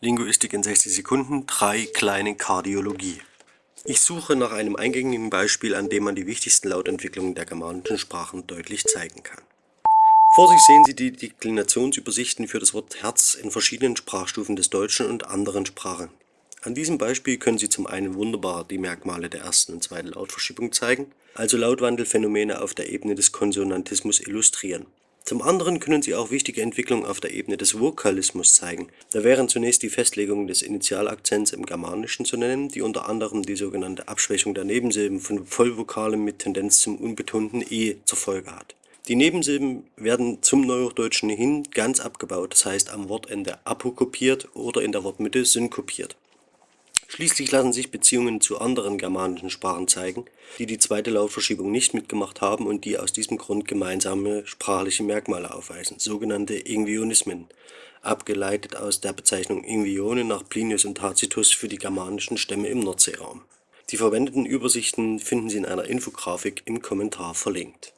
Linguistik in 60 Sekunden, 3 kleine Kardiologie. Ich suche nach einem eingängigen Beispiel, an dem man die wichtigsten Lautentwicklungen der germanischen Sprachen deutlich zeigen kann. Vor sich sehen Sie die Deklinationsübersichten für das Wort Herz in verschiedenen Sprachstufen des Deutschen und anderen Sprachen. An diesem Beispiel können Sie zum einen wunderbar die Merkmale der ersten und zweiten Lautverschiebung zeigen, also Lautwandelphänomene auf der Ebene des Konsonantismus illustrieren. Zum anderen können sie auch wichtige Entwicklungen auf der Ebene des Vokalismus zeigen. Da wären zunächst die Festlegung des Initialakzents im Germanischen zu nennen, die unter anderem die sogenannte Abschwächung der Nebensilben von Vollvokalen mit Tendenz zum unbetonten e zur Folge hat. Die Nebensilben werden zum Neuhochdeutschen hin ganz abgebaut, das heißt am Wortende apokopiert oder in der Wortmitte synkopiert Schließlich lassen sich Beziehungen zu anderen germanischen Sprachen zeigen, die die zweite Lautverschiebung nicht mitgemacht haben und die aus diesem Grund gemeinsame sprachliche Merkmale aufweisen, sogenannte Ingvionismen, abgeleitet aus der Bezeichnung Ingvione nach Plinius und Tacitus für die germanischen Stämme im Nordseeraum. Die verwendeten Übersichten finden Sie in einer Infografik im Kommentar verlinkt